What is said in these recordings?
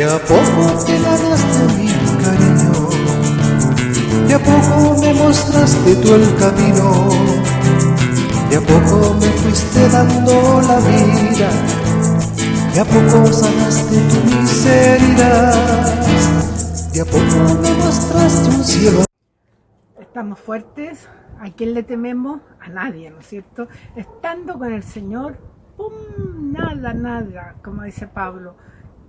De a poco te ganaste mi cariño, de a poco me mostraste tú el camino, de a poco me fuiste dando la vida, de a poco sanaste tu miseria, de a poco me mostraste un cielo. Estamos fuertes, ¿a quién le tememos? A nadie, ¿no es cierto? Estando con el Señor, ¡pum! Nada, nada, como dice Pablo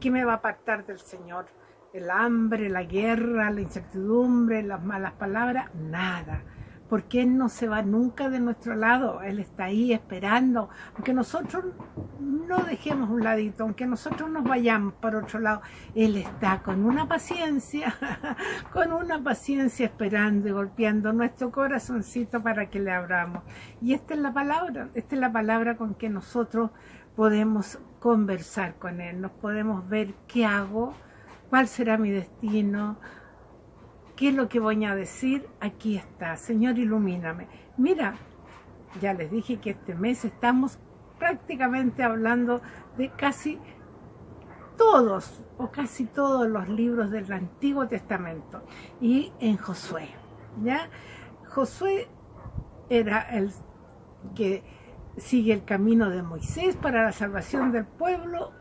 ¿Qué me va a apartar del Señor? El hambre, la guerra, la incertidumbre, las malas palabras, nada. Porque Él no se va nunca de nuestro lado, Él está ahí esperando, aunque nosotros no dejemos un ladito, aunque nosotros nos vayamos para otro lado, Él está con una paciencia, con una paciencia esperando y golpeando nuestro corazoncito para que le abramos. Y esta es la palabra, esta es la palabra con que nosotros podemos conversar con Él, nos podemos ver qué hago, cuál será mi destino, qué es lo que voy a decir, aquí está, Señor ilumíname. Mira, ya les dije que este mes estamos prácticamente hablando de casi todos o casi todos los libros del Antiguo Testamento y en Josué, ¿ya? Josué era el que sigue el camino de Moisés para la salvación del pueblo.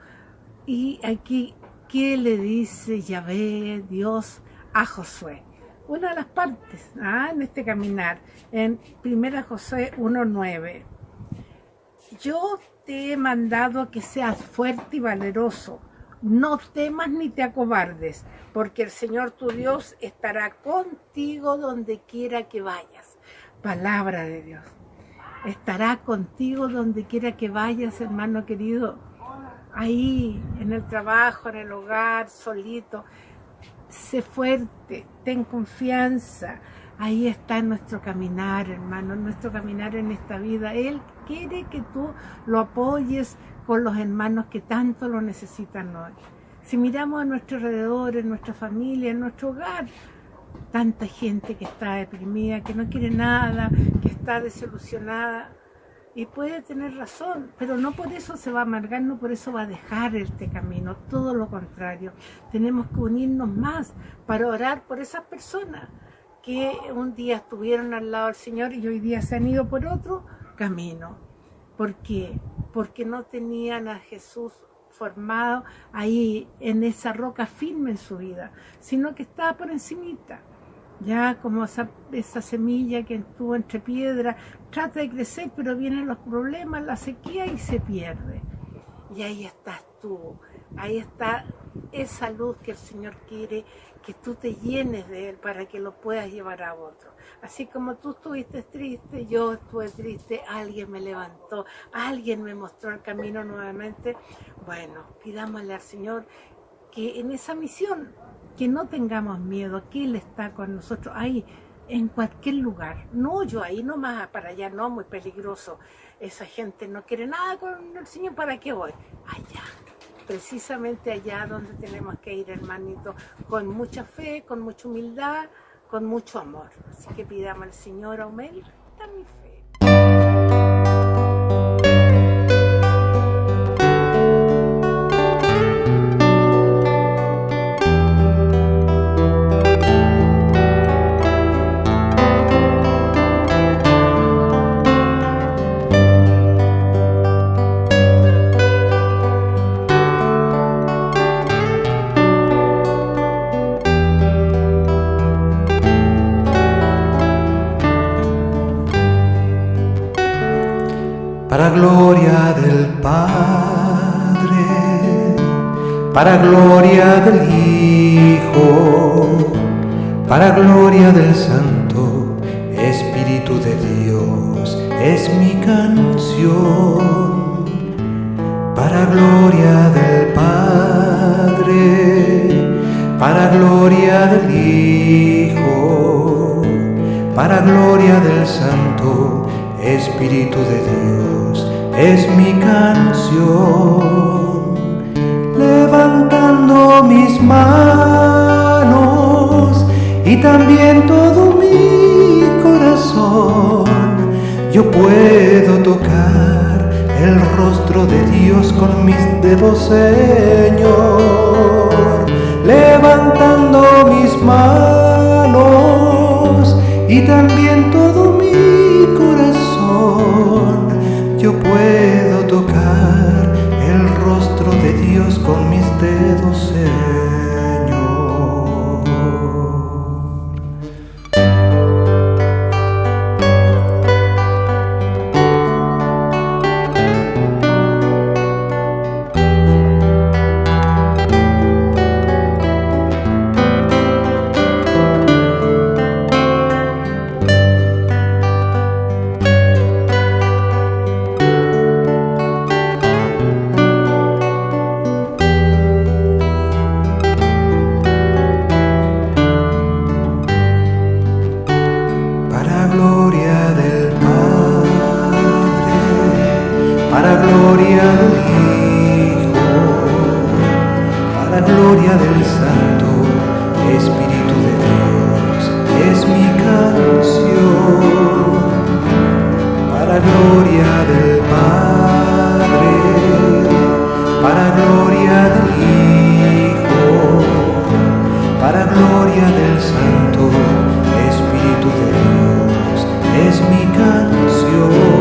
Y aquí, ¿qué le dice Yahvé, Dios, a Josué? Una de las partes ¿ah? en este caminar, en 1 Josué 1.9. Yo te he mandado que seas fuerte y valeroso. No temas ni te acobardes, porque el Señor tu Dios estará contigo donde quiera que vayas. Palabra de Dios estará contigo donde quiera que vayas, hermano querido. Ahí, en el trabajo, en el hogar, solito. Sé fuerte, ten confianza. Ahí está nuestro caminar, hermano, nuestro caminar en esta vida. Él quiere que tú lo apoyes con los hermanos que tanto lo necesitan hoy. Si miramos a nuestro alrededor, en nuestra familia, en nuestro hogar, tanta gente que está deprimida, que no quiere nada, que está desilusionada. Y puede tener razón, pero no por eso se va a amargar, no por eso va a dejar este camino, todo lo contrario. Tenemos que unirnos más para orar por esas personas que un día estuvieron al lado del Señor y hoy día se han ido por otro camino. ¿Por qué? Porque no tenían a Jesús formado ahí en esa roca firme en su vida, sino que estaba por encimita ya como esa, semilla que estuvo entre piedras, trata de crecer, pero vienen los problemas, la sequía y se pierde. Y ahí estás tú, ahí está esa luz que el Señor quiere que tú te llenes de Él para que lo puedas llevar a otro. Así como tú estuviste triste, yo estuve triste, alguien me levantó, alguien me mostró el camino nuevamente. Bueno, pidámosle al Señor que en esa misión que no tengamos miedo, que Él está con nosotros ahí, en cualquier lugar. No yo ahí nomás, para allá no, muy peligroso. Esa gente no quiere nada con el Señor, ¿para qué voy? Allá, precisamente allá donde tenemos que ir, hermanito, con mucha fe, con mucha humildad, con mucho amor. Así que pidamos al Señor, aumenta mi fe. Para gloria del Padre, para gloria del Hijo, para gloria del Santo Espíritu de Dios, es mi canción, para gloria del Padre, para gloria del Hijo, para gloria del Santo Espíritu de Dios es mi canción, levantando mis manos y también todo mi corazón. Yo puedo tocar el rostro de Dios con mis dedos, Señor, levantando mis manos y también todo Yo puedo tocar el rostro de Dios con mis dedos cerrados. para gloria del Santo Espíritu de Dios, es mi canción.